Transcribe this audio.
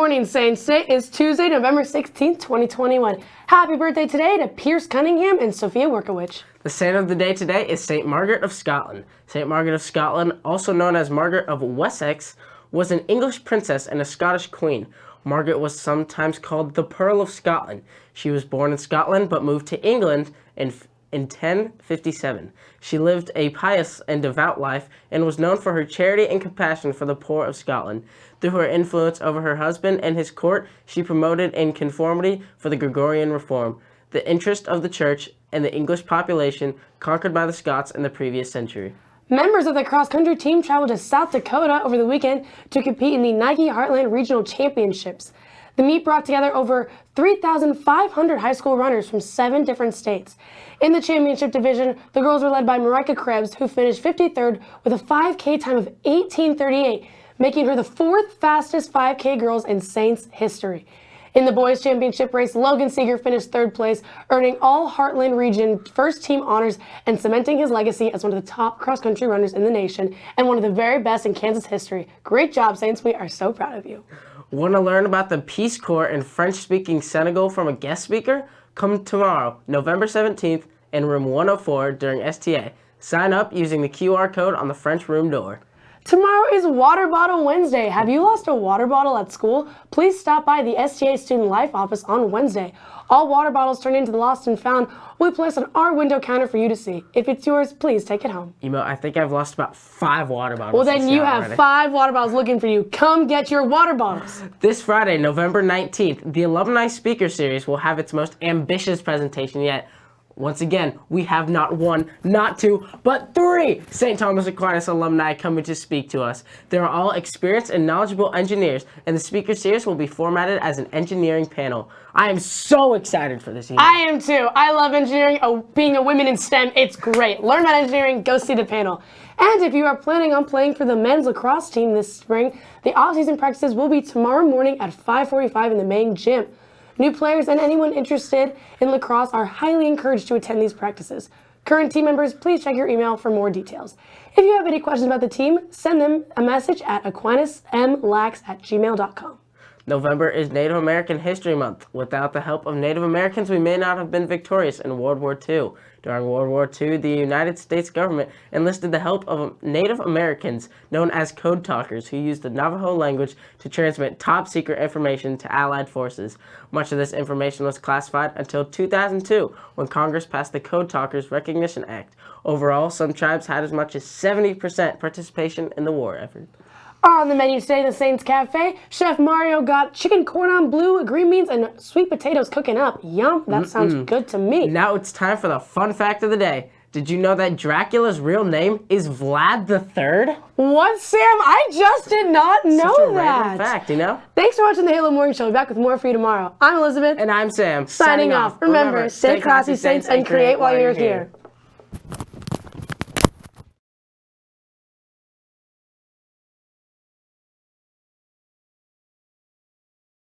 morning, Saints. Today is Tuesday, November 16th, 2021. Happy birthday today to Pierce Cunningham and Sophia Workowicz. The saint of the day today is St. Margaret of Scotland. St. Margaret of Scotland, also known as Margaret of Wessex, was an English princess and a Scottish queen. Margaret was sometimes called the Pearl of Scotland. She was born in Scotland but moved to England in in 1057. She lived a pious and devout life and was known for her charity and compassion for the poor of Scotland. Through her influence over her husband and his court, she promoted in conformity for the Gregorian reform, the interest of the church and the English population conquered by the Scots in the previous century. Members of the cross-country team traveled to South Dakota over the weekend to compete in the Nike Heartland Regional Championships. The meet brought together over 3,500 high school runners from seven different states. In the championship division, the girls were led by Marika Krebs, who finished 53rd with a 5K time of 1838, making her the fourth fastest 5K girls in Saints history. In the boys championship race, Logan Seeger finished third place, earning all Heartland region first team honors and cementing his legacy as one of the top cross-country runners in the nation and one of the very best in Kansas history. Great job, Saints. We are so proud of you. Want to learn about the Peace Corps in French-speaking Senegal from a guest speaker? Come tomorrow, November 17th, in room 104 during STA. Sign up using the QR code on the French room door. Tomorrow is Water Bottle Wednesday. Have you lost a water bottle at school? Please stop by the STA Student Life office on Wednesday. All water bottles turned into the lost and found will be placed on our window counter for you to see. If it's yours, please take it home. Know, I think I've lost about five water bottles. Well, then you have already. five water bottles looking for you. Come get your water bottles. This Friday, November 19th, the Alumni Speaker Series will have its most ambitious presentation yet once again, we have not one, not two, but three St. Thomas Aquinas alumni coming to speak to us. They're all experienced and knowledgeable engineers, and the speaker series will be formatted as an engineering panel. I am so excited for this. Evening. I am too. I love engineering. Oh, being a woman in STEM, it's great. Learn about engineering, go see the panel. And if you are planning on playing for the men's lacrosse team this spring, the off-season practices will be tomorrow morning at 5.45 in the main gym. New players and anyone interested in lacrosse are highly encouraged to attend these practices. Current team members, please check your email for more details. If you have any questions about the team, send them a message at aquinasmlax at gmail.com. November is Native American History Month. Without the help of Native Americans, we may not have been victorious in World War II. During World War II, the United States government enlisted the help of Native Americans, known as Code Talkers, who used the Navajo language to transmit top-secret information to Allied forces. Much of this information was classified until 2002, when Congress passed the Code Talkers Recognition Act. Overall, some tribes had as much as 70% participation in the war effort. On the menu today, the Saints Cafe, Chef Mario got chicken cordon bleu, green beans, and sweet potatoes cooking up. Yum, that mm -mm. sounds good to me. Now it's time for the fun fact of the day. Did you know that Dracula's real name is Vlad the Third? What, Sam? I just did not know Such a that. fact, you know? Thanks for watching the Halo Morning Show. We'll be back with more for you tomorrow. I'm Elizabeth. And I'm Sam. Signing, Signing off. Remember, stay classy, Saints, and create while you're here. here.